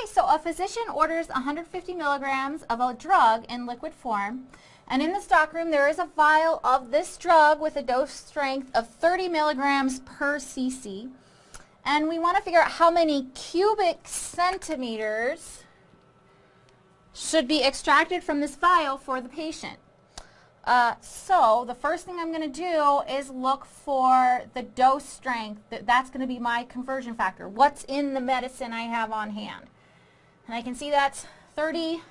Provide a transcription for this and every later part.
Okay, so a physician orders 150 milligrams of a drug in liquid form, and in the stockroom there is a vial of this drug with a dose strength of 30 milligrams per cc. And we want to figure out how many cubic centimeters should be extracted from this vial for the patient. Uh, so the first thing I'm going to do is look for the dose strength. That's going to be my conversion factor. What's in the medicine I have on hand? And I can see that's 30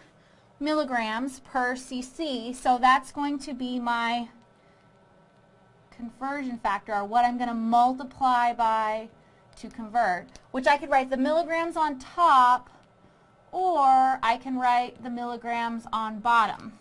milligrams per cc. So that's going to be my conversion factor, or what I'm going to multiply by to convert, which I could write the milligrams on top, or I can write the milligrams on bottom.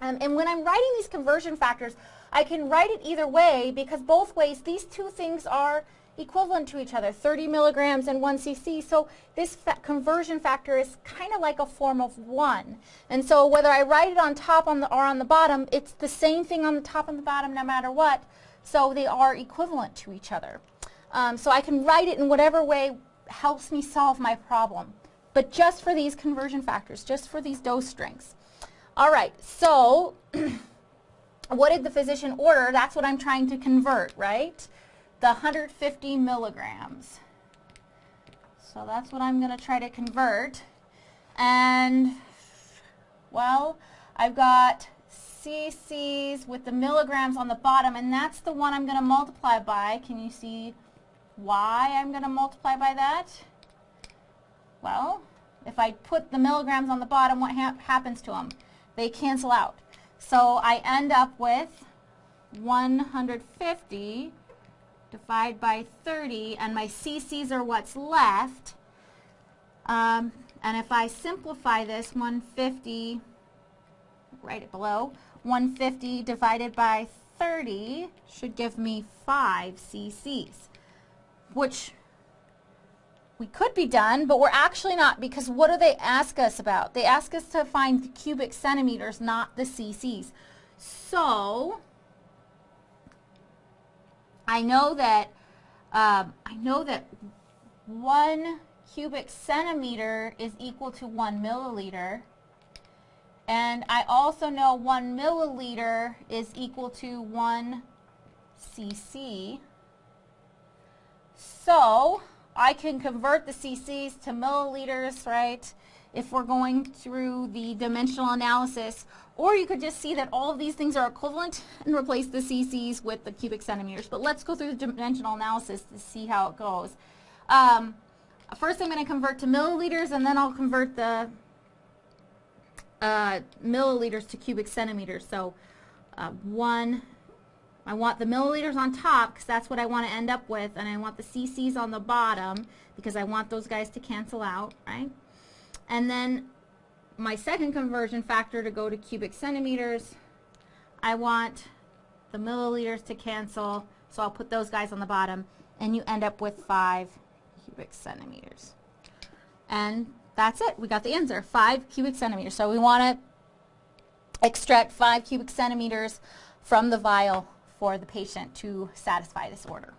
Um, and when I'm writing these conversion factors, I can write it either way because both ways these two things are equivalent to each other, 30 milligrams and 1 cc. So this fa conversion factor is kind of like a form of 1. And so whether I write it on top on the, or on the bottom, it's the same thing on the top and the bottom no matter what. So they are equivalent to each other. Um, so I can write it in whatever way helps me solve my problem. But just for these conversion factors, just for these dose strengths. All right, so what did the physician order? That's what I'm trying to convert, right? The 150 milligrams. So that's what I'm going to try to convert. And, well, I've got cc's with the milligrams on the bottom, and that's the one I'm going to multiply by. Can you see why I'm going to multiply by that? Well, if I put the milligrams on the bottom, what ha happens to them? they cancel out. So I end up with 150 divided by 30, and my cc's are what's left. Um, and if I simplify this, 150, write it below, 150 divided by 30 should give me 5 cc's, which we could be done, but we're actually not because what do they ask us about? They ask us to find the cubic centimeters, not the cc's. So, I know that um, I know that one cubic centimeter is equal to one milliliter. And I also know one milliliter is equal to one cc. So, I can convert the cc's to milliliters, right, if we're going through the dimensional analysis. Or you could just see that all of these things are equivalent and replace the cc's with the cubic centimeters. But let's go through the dimensional analysis to see how it goes. Um, first I'm going to convert to milliliters and then I'll convert the uh, milliliters to cubic centimeters. So uh, 1 I want the milliliters on top because that's what I want to end up with and I want the cc's on the bottom because I want those guys to cancel out, right? And then my second conversion factor to go to cubic centimeters, I want the milliliters to cancel, so I'll put those guys on the bottom, and you end up with 5 cubic centimeters. And that's it. We got the answer, 5 cubic centimeters. So we want to extract 5 cubic centimeters from the vial for the patient to satisfy this order.